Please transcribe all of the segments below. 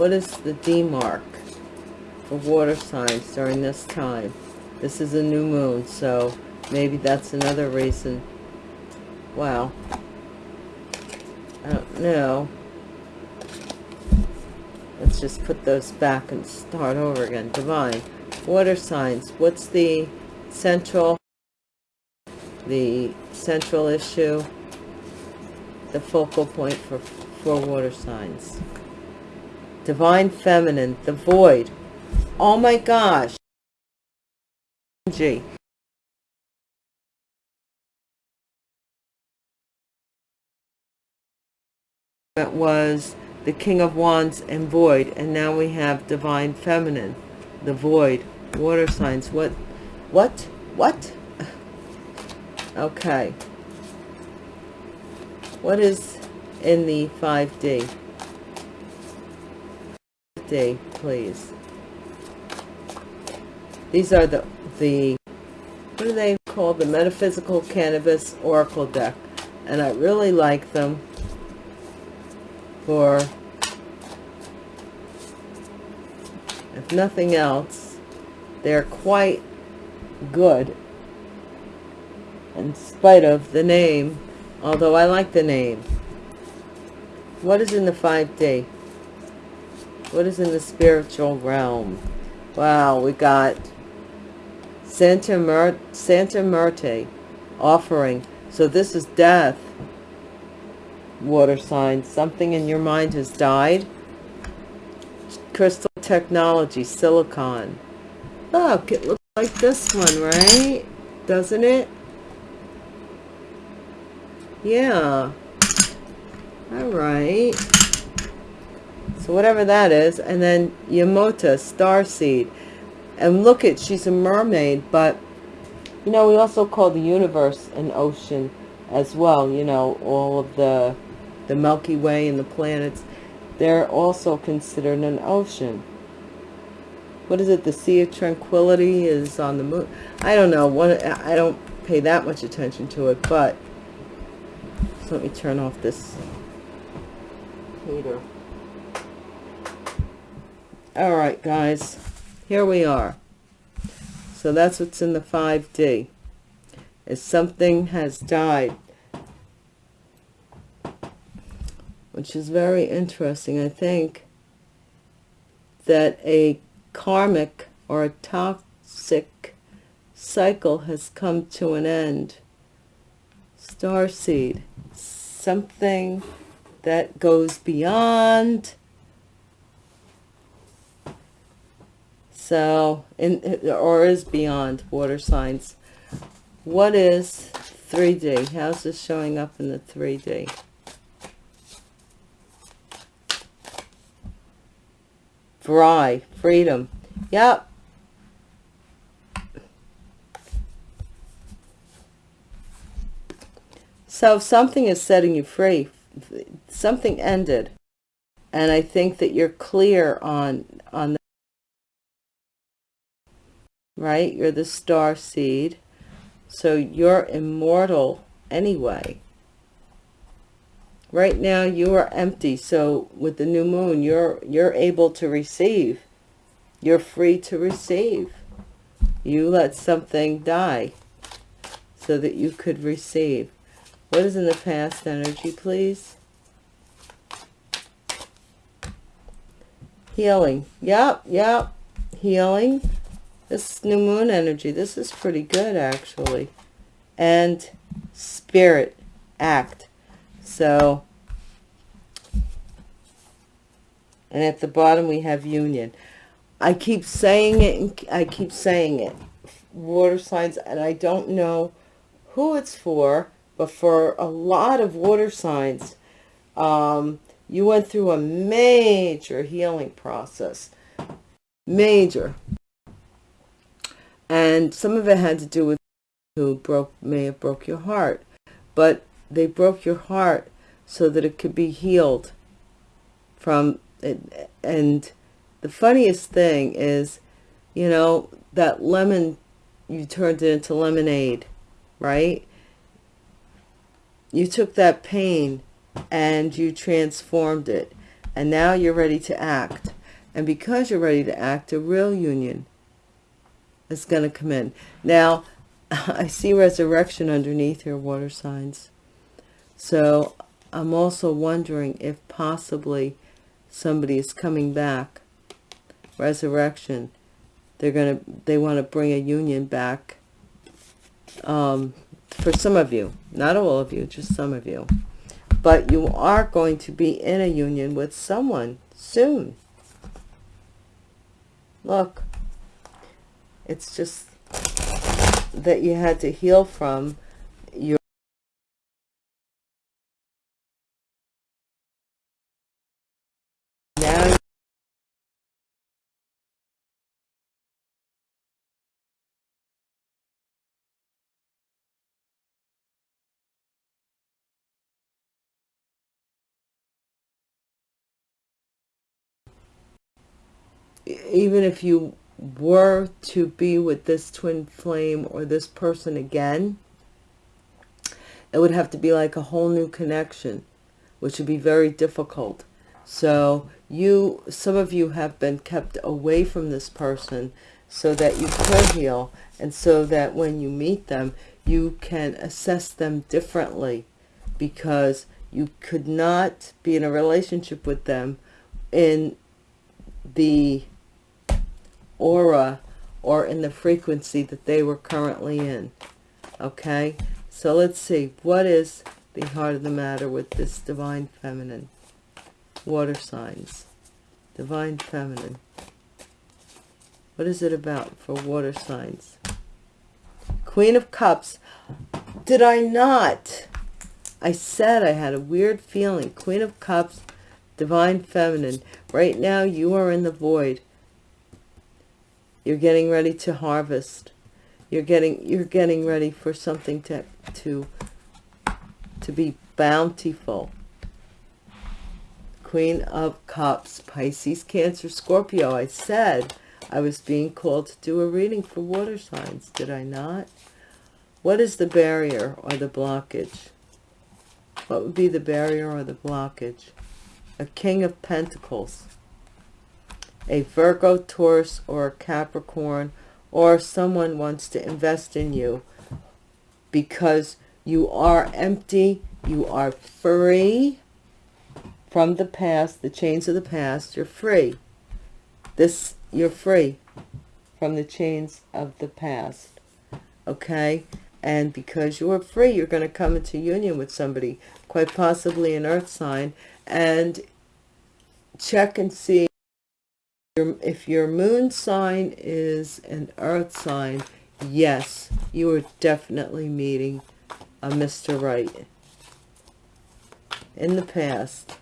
What is the D mark for water signs during this time? This is a new moon, so maybe that's another reason. Wow. I don't know. Let's just put those back and start over again. Divine. Water signs. What's the central, the central issue? The focal point for, for water signs. Divine Feminine. The Void. Oh my gosh. G. That was the King of Wands and Void, and now we have Divine Feminine, the Void, water signs. What? What? What? Okay. What is in the 5D? Please. These are the, the, what are they called? The Metaphysical Cannabis Oracle deck. And I really like them for, if nothing else, they're quite good in spite of the name, although I like the name. What is in the 5D? What is in the spiritual realm? Wow, we got Santa, Mer Santa Muerte offering. So this is death. Water sign. Something in your mind has died. Crystal technology, silicon. Look, it looks like this one, right? Doesn't it? Yeah. All right. So whatever that is. And then Yamota, star seed and look at she's a mermaid but you know we also call the universe an ocean as well you know all of the the milky way and the planets. They're also considered an ocean. What is it? The sea of tranquility is on the moon? I don't know. What i don't pay that much attention to it but let me turn off this heater all right guys here we are. So that's what's in the 5D. Is something has died. Which is very interesting. I think that a karmic or a toxic cycle has come to an end. Starseed. Something that goes beyond So, in, or is beyond water signs. What is 3D? How's this showing up in the 3D? Fry, freedom. Yep. So if something is setting you free. Something ended. And I think that you're clear on, on right? You're the star seed. So you're immortal anyway. Right now you are empty. So with the new moon, you're you're able to receive. You're free to receive. You let something die so that you could receive. What is in the past energy, please? Healing. Yep, yep. Healing this new moon energy, this is pretty good actually. And spirit act. So, and at the bottom we have union. I keep saying it, and I keep saying it. Water signs, and I don't know who it's for, but for a lot of water signs, um, you went through a major healing process. Major and some of it had to do with who broke may have broke your heart. But they broke your heart so that it could be healed from it and the funniest thing is you know that lemon you turned it into lemonade right? You took that pain and you transformed it. And now you're ready to act. And because you're ready to act, a real union is going to come in. Now, I see resurrection underneath your water signs. So I'm also wondering if possibly somebody is coming back. Resurrection. They're going to, they want to bring a union back um, for some of you. Not all of you, just some of you. But you are going to be in a union with someone soon. Look, it's just that you had to heal from your even if you were to be with this twin flame or this person again, it would have to be like a whole new connection, which would be very difficult. So you, some of you have been kept away from this person so that you could heal and so that when you meet them, you can assess them differently because you could not be in a relationship with them in the aura or in the frequency that they were currently in. Okay, so let's see. What is the heart of the matter with this divine feminine? Water signs. Divine feminine. What is it about for water signs? Queen of Cups. Did I not? I said I had a weird feeling. Queen of Cups, Divine Feminine. Right now you are in the void. You're getting ready to harvest. You're getting you're getting ready for something to to to be bountiful. Queen of Cups, Pisces, Cancer, Scorpio. I said I was being called to do a reading for water signs, did I not? What is the barrier or the blockage? What would be the barrier or the blockage? A King of Pentacles a Virgo, Taurus, or a Capricorn, or someone wants to invest in you because you are empty, you are free from the past, the chains of the past, you're free. This, you're free from the chains of the past, okay? And because you are free, you're going to come into union with somebody, quite possibly an earth sign, and check and see if your moon sign is an earth sign, yes, you are definitely meeting a Mr. Right. In the past.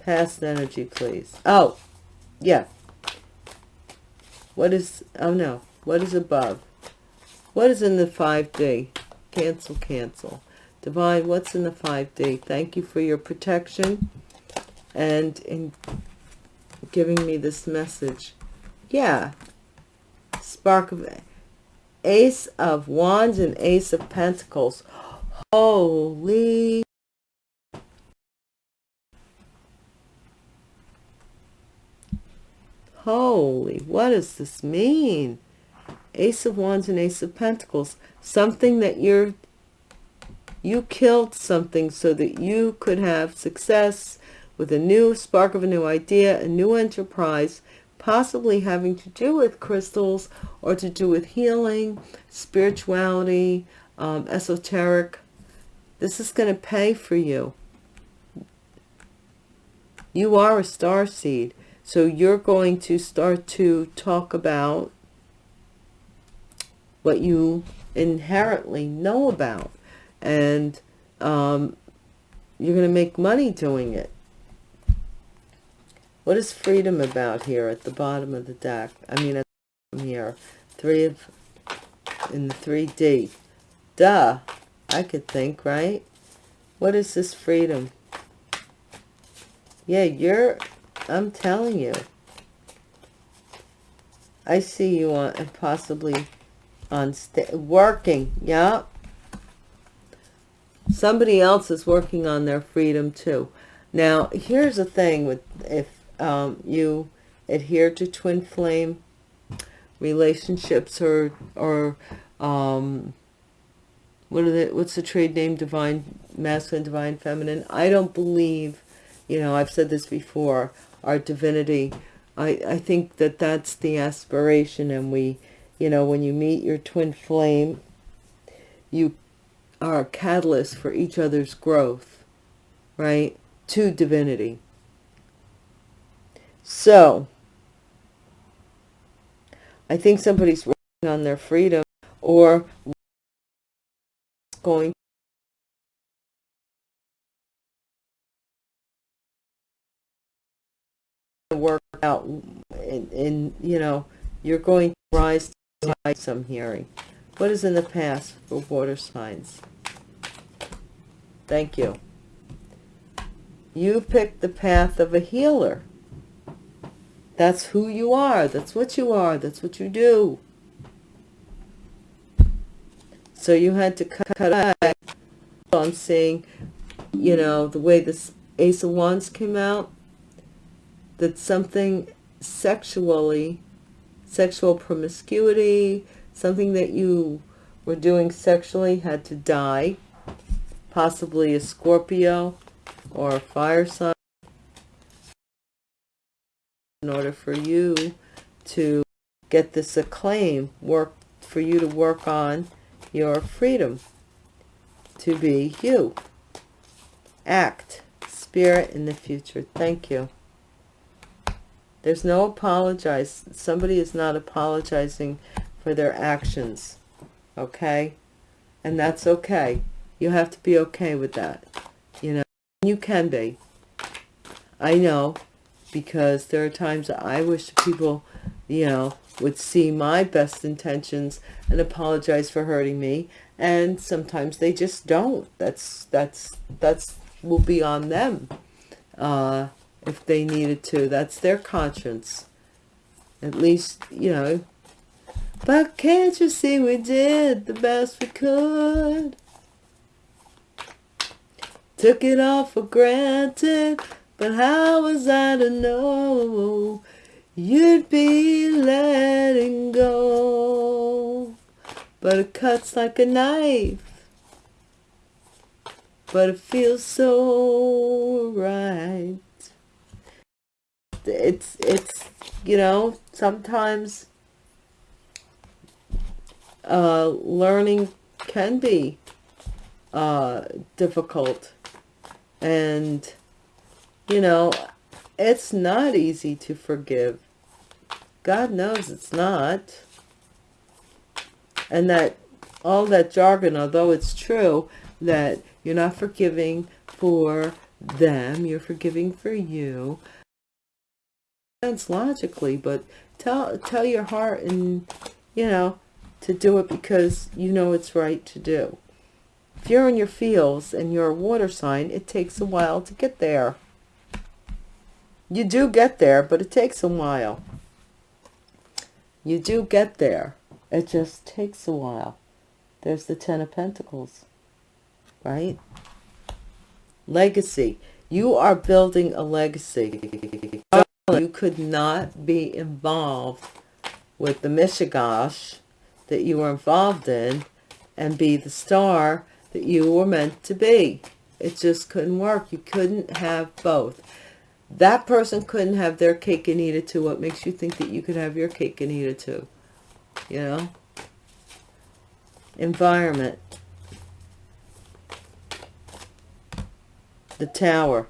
Past energy, please. Oh, yeah. What is, oh no, what is above? What is in the 5D? Cancel, cancel. Divine, what's in the 5D? Thank you for your protection and in giving me this message. Yeah. Spark of Ace of Wands and Ace of Pentacles. Holy Holy, what does this mean? Ace of Wands and Ace of Pentacles. Something that you're, you killed something so that you could have success, with a new spark of a new idea, a new enterprise, possibly having to do with crystals or to do with healing, spirituality, um, esoteric. This is going to pay for you. You are a star seed. So you're going to start to talk about what you inherently know about. And um, you're going to make money doing it. What is freedom about here at the bottom of the deck? I mean, at the here, three of, in the 3D. Duh, I could think, right? What is this freedom? Yeah, you're, I'm telling you. I see you on, possibly on, working, yeah. Somebody else is working on their freedom too. Now, here's the thing with if um, you adhere to twin flame relationships or or um, what are the what's the trade name? Divine masculine divine feminine? I don't believe you know i've said this before our divinity. I i think that that's the aspiration and we you know when you meet your twin flame you are a catalyst for each other's growth right? To divinity so i think somebody's working on their freedom or going to work out in, in you know you're going to rise to some hearing. What is in the past for water signs? Thank you. You picked the path of a healer that's who you are that's what you are that's what you do so you had to cut, out. I'm saying, you know, the way this Ace of Wands came out, that something sexually, sexual promiscuity, something that you were doing sexually had to die. Possibly a Scorpio or a fire sign in order for you to get this acclaim, work for you to work on your freedom to be you. Act. Spirit in the future. Thank you. There's no apologize. Somebody is not apologizing for their actions. Okay? And that's okay. You have to be okay with that. You know, you can be. I know because there are times that I wish people, you know, would see my best intentions and apologize for hurting me. And sometimes they just don't. That's that's that's will be on them uh if they needed to. That's their conscience. At least you know. But can't you see we did the best we could? Took it all for granted but how was i to know you'd be letting go. But it cuts like a knife. But it feels so right. It's, it's, you know, sometimes uh, learning can be uh, difficult. And, you know, it's not easy to forgive. God knows it's not. And that all that jargon, although it's true that you're not forgiving for them, you're forgiving for you. Sense logically, but tell tell your heart and you know to do it because you know it's right to do. If you're in your fields and you're a water sign, it takes a while to get there. You do get there, but it takes a while. You do get there. It just takes a while. There's the Ten of Pentacles, right? Legacy. You are building a legacy. You could not be involved with the Mishigosh that you were involved in and be the star that you were meant to be. It just couldn't work. You couldn't have both. That person couldn't have their cake and eat it too. What makes you think that you could have your cake and eat it too? You know? Environment. The tower.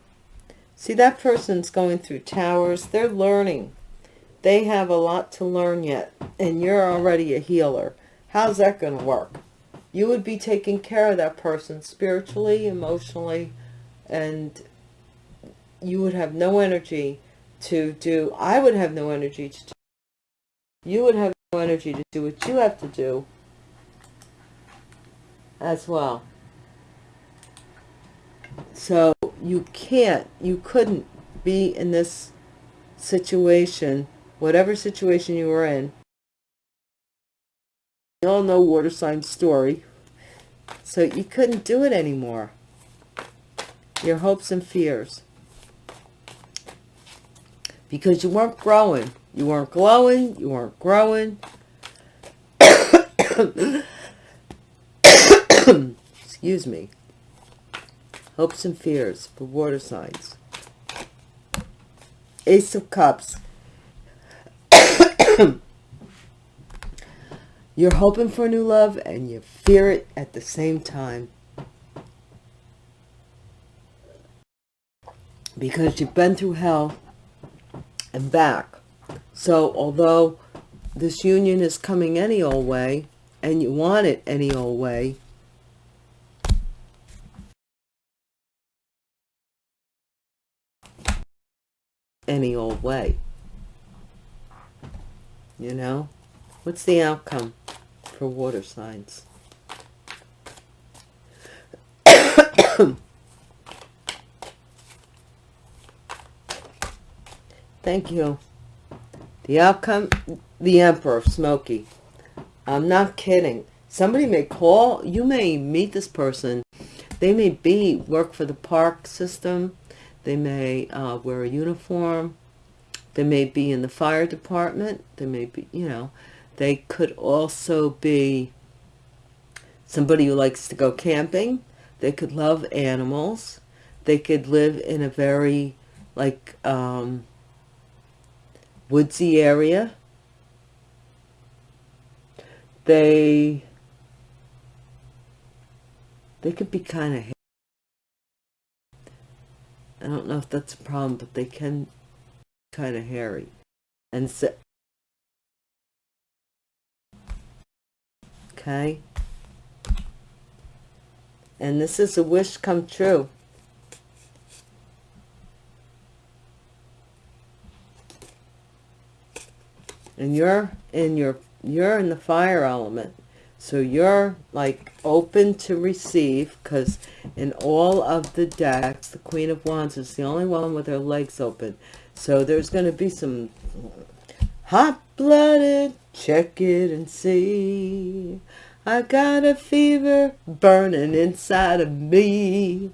See, that person's going through towers. They're learning. They have a lot to learn yet. And you're already a healer. How's that going to work? You would be taking care of that person spiritually, emotionally, and you would have no energy to do, I would have no energy to do, you would have no energy to do what you have to do as well. So you can't, you couldn't be in this situation, whatever situation you were in. You all know water sign story. So you couldn't do it anymore. Your hopes and fears. Because you weren't growing. You weren't glowing. You weren't growing. Excuse me. Hopes and fears for water signs. Ace of Cups. You're hoping for a new love and you fear it at the same time. Because you've been through hell and back. So although this union is coming any old way and you want it any old way, any old way. You know? What's the outcome for water signs? Thank you. The outcome, the Emperor, Smoky. I'm not kidding. Somebody may call, you may meet this person. They may be, work for the park system. They may uh, wear a uniform. They may be in the fire department. They may be, you know, they could also be somebody who likes to go camping. They could love animals. They could live in a very, like, um, woodsy area. They they could be kind of I don't know if that's a problem, but they can kind of hairy. And so okay. And this is a wish come true. And you're in your you're in the fire element. So you're like open to receive because in all of the decks the queen of wands is the only one with her legs open. So there's going to be some hot-blooded check it and see. I got a fever burning inside of me.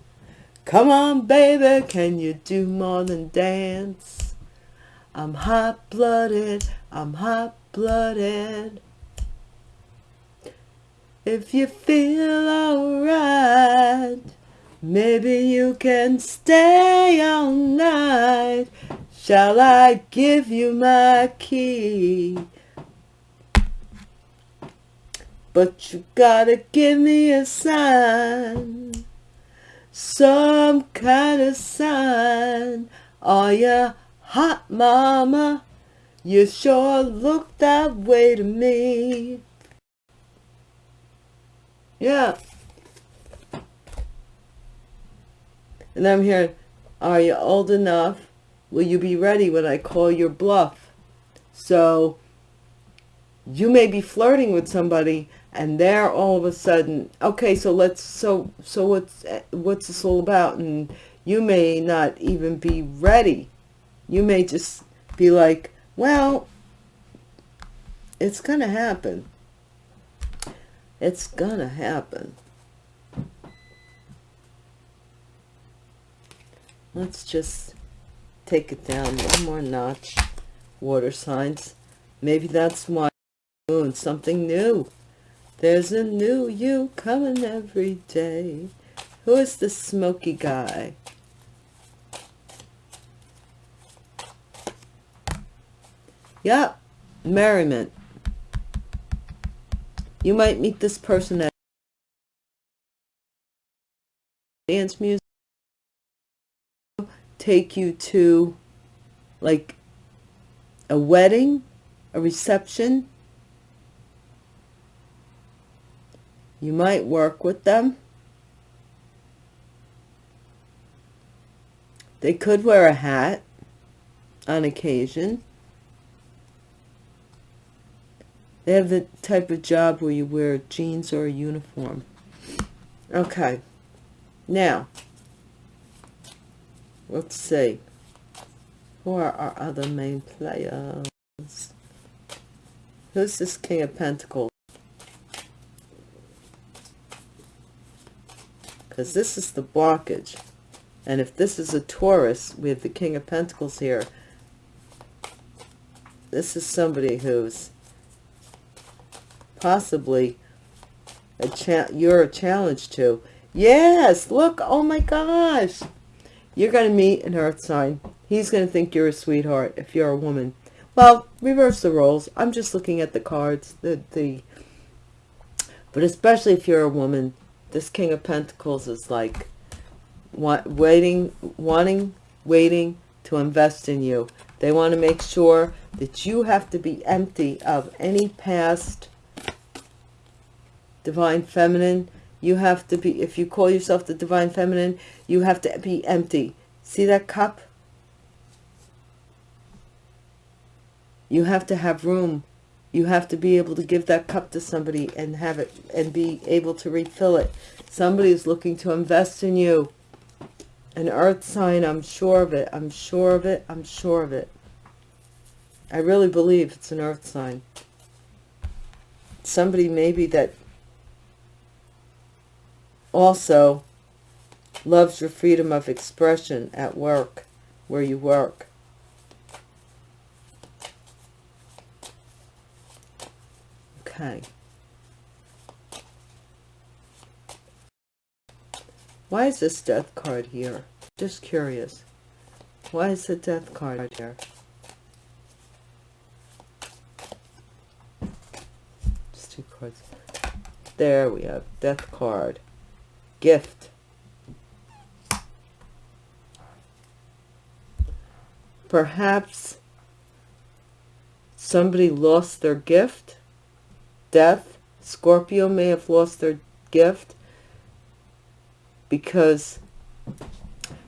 Come on baby can you do more than dance I'm hot-blooded, I'm hot-blooded. If you feel alright, maybe you can stay all night. Shall I give you my key? But you gotta give me a sign, some kind of sign. Are you Hot mama, you sure look that way to me. Yeah. And I'm here, are you old enough? Will you be ready when I call your bluff? So you may be flirting with somebody and they're all of a sudden, okay, so let's, so, so what's, what's this all about? And you may not even be ready you may just be like, well, it's going to happen. It's going to happen. Let's just take it down one more notch. Water signs. Maybe that's why moon, something new. There's a new you coming every day. Who is the smoky guy? Yep, merriment. You might meet this person at dance music, take you to like a wedding, a reception. You might work with them. They could wear a hat on occasion. They have the type of job where you wear jeans or a uniform. Okay. Now, let's see. Who are our other main players? Who's this King of Pentacles? Because this is the blockage. And if this is a Taurus, we have the King of Pentacles here. this is somebody who's possibly a cha you're a challenge to. Yes, look, oh my gosh. You're going to meet an earth sign. He's going to think you're a sweetheart if you're a woman. Well, reverse the roles. I'm just looking at the cards. The, the, but especially if you're a woman, this King of Pentacles is like waiting, wanting, waiting to invest in you. They want to make sure that you have to be empty of any past divine feminine. You have to be, if you call yourself the divine feminine, you have to be empty. See that cup? You have to have room. You have to be able to give that cup to somebody and have it and be able to refill it. Somebody is looking to invest in you. An earth sign, I'm sure of it. I'm sure of it. I'm sure of it. I really believe it's an earth sign. Somebody maybe that also loves your freedom of expression at work, where you work. Okay. Why is this death card here? Just curious. Why is the death card here? Just two cards. There we have death card. Gift. Perhaps somebody lost their gift. Death. Scorpio may have lost their gift because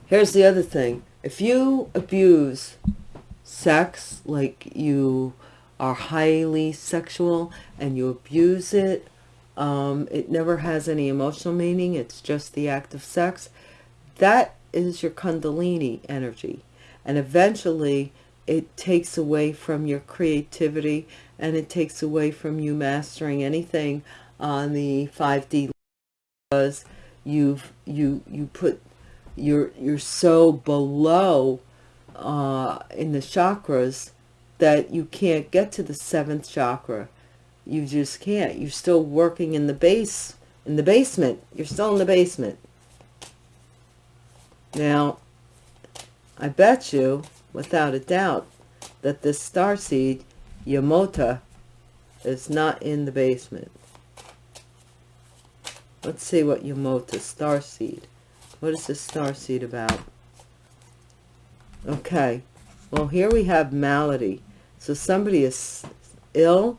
here's the other thing if you abuse sex like you are highly sexual and you abuse it um, it never has any emotional meaning it's just the act of sex. That is your kundalini energy. And eventually it takes away from your creativity and it takes away from you mastering anything on the 5d because you've you you put you're you're so below uh in the chakras that you can't get to the seventh chakra you just can't you're still working in the base in the basement you're still in the basement now i bet you without a doubt that this star seed yamota is not in the basement Let's see what Yamota, star seed. What is this star seed about? Okay. Well, here we have malady. So somebody is ill.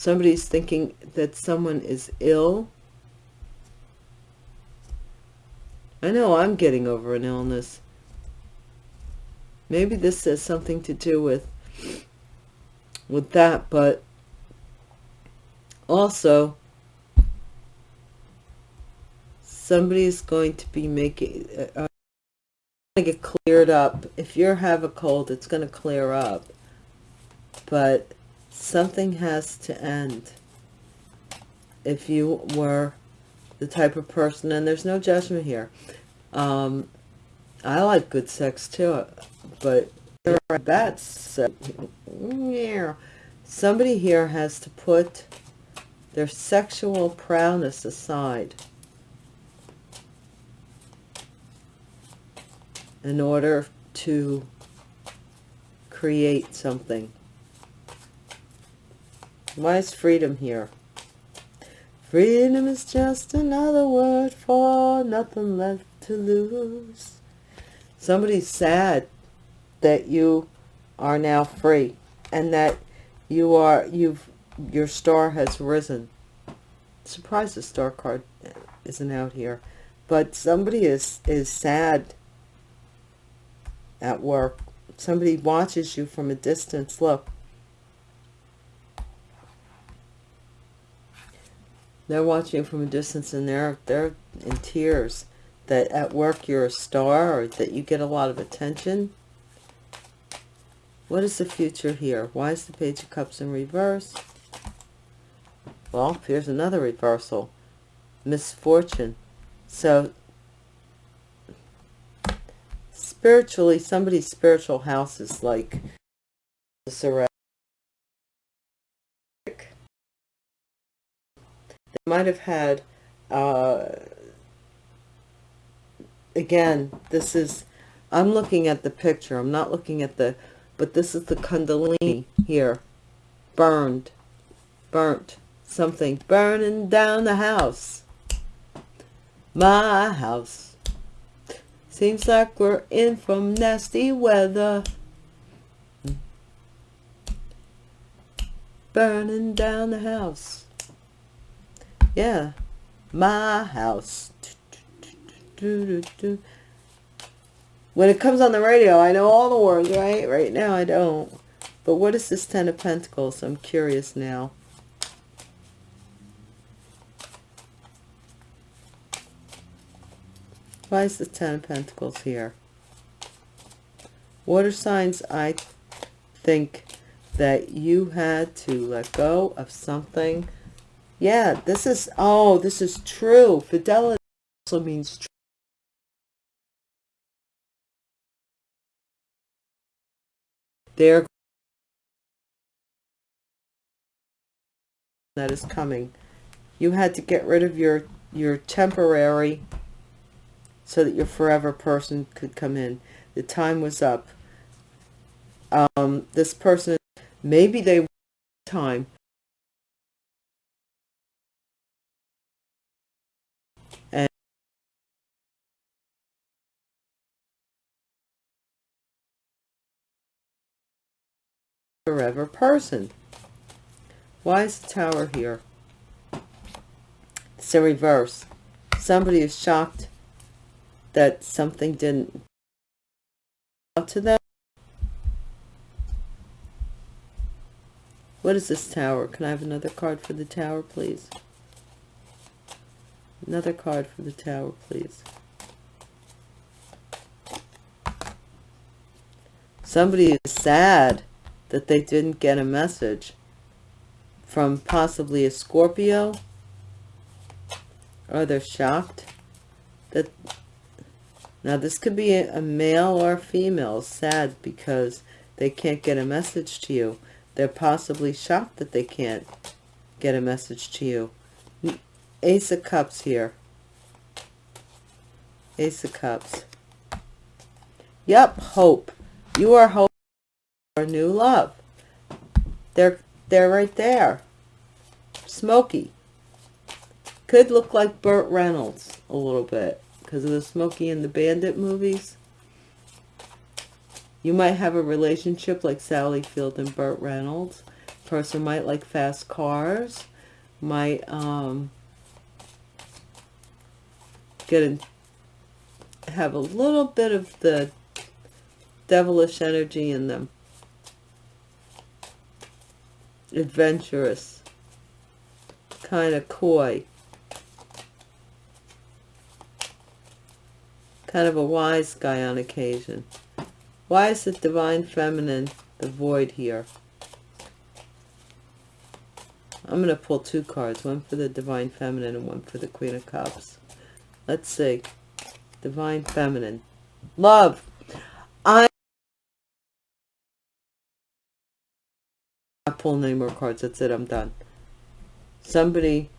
Somebody's thinking that someone is ill. I know I'm getting over an illness. Maybe this has something to do with with that, but also somebody's going to be making uh get cleared up if you have a cold it's going to clear up but something has to end if you were the type of person and there's no judgment here um i like good sex too but there are bets that's yeah somebody here has to put their sexual prowess aside in order to create something. Why is freedom here? Freedom is just another word for nothing left to lose. Somebody's sad that you are now free and that you are you've your star has risen. Surprised the star card isn't out here. But somebody is is sad at work. Somebody watches you from a distance. Look. They're watching from a distance and they're, they're in tears that at work you're a star or that you get a lot of attention. What is the future here? Why is the Page of Cups in reverse? Well, here's another reversal. Misfortune. So spiritually, somebody's spiritual house is like they might have had uh again this is i'm looking at the picture i'm not looking at the but this is the kundalini here burned burnt something burning down the house. My house. Seems like we're in from nasty weather. Burning down the house yeah. My house. When it comes on the radio i know all the words right? Right now i don't. But what is this ten of pentacles? I'm curious now. Why is the ten of pentacles here? Water signs i think that you had to let go of something yeah this is oh this is true. Fidelity also means true. there that is coming. You had to get rid of your your temporary so that your forever person could come in. The time was up. Um this person maybe they time forever person. Why is the tower here? It's a reverse. Somebody is shocked that something didn't out to them. What is this tower? Can I have another card for the tower, please? Another card for the tower, please. Somebody is sad that they didn't get a message from possibly a Scorpio or they're shocked that now this could be a male or a female sad because they can't get a message to you. They're possibly shocked that they can't get a message to you. Ace of cups here. Ace of cups. Yep hope. You are hope new love. They're, they're right there. Smoky. Could look like Burt Reynolds a little bit because of the Smokey and the Bandit movies. You might have a relationship like Sally Field and Burt Reynolds. Person might like fast cars. Might um, get in, have a little bit of the devilish energy in them adventurous, kind of coy, kind of a wise guy on occasion. Why is the divine feminine the void here? I'm going to pull two cards, one for the divine feminine and one for the queen of cups. Let's see. Divine feminine. Love. Pull any more cards. That's it. I'm done. Somebody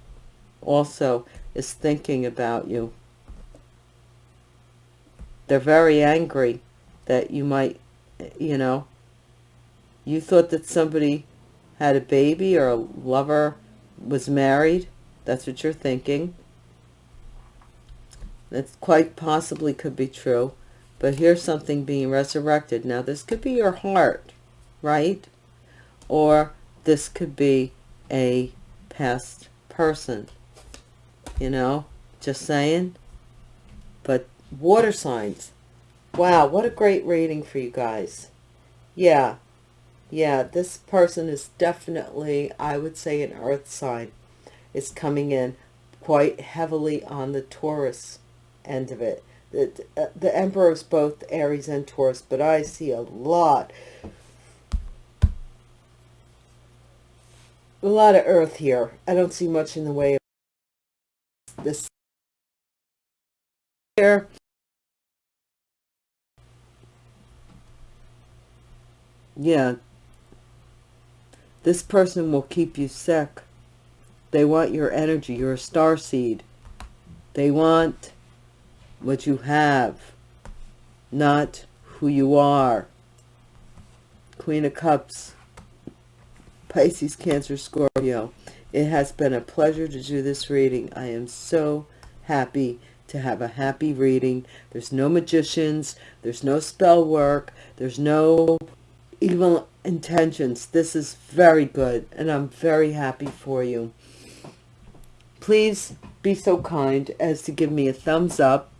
also is thinking about you. They're very angry that you might, you know, you thought that somebody had a baby or a lover was married. That's what you're thinking. That quite possibly could be true. But here's something being resurrected. Now, this could be your heart, right? Or this could be a past person you know just saying. But water signs. Wow what a great reading for you guys. Yeah yeah this person is definitely i would say an earth sign. Is coming in quite heavily on the taurus end of it. The, uh, the emperor is both aries and taurus but i see a lot a lot of earth here. I don't see much in the way of this here. Yeah. This person will keep you sick. They want your energy. You're a star seed. They want what you have, not who you are. Queen of Cups, Pisces, Cancer, Scorpio. It has been a pleasure to do this reading. I am so happy to have a happy reading. There's no magicians. There's no spell work. There's no evil intentions. This is very good, and I'm very happy for you. Please be so kind as to give me a thumbs up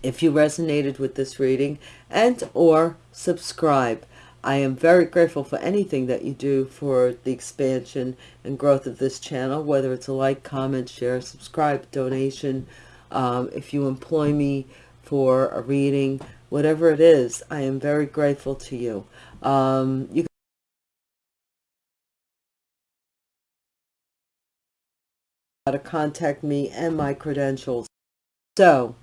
if you resonated with this reading and or subscribe. I am very grateful for anything that you do for the expansion and growth of this channel, whether it's a like, comment, share, subscribe, donation, um, if you employ me for a reading, whatever it is, I am very grateful to you. Um, you to contact me and my credentials. So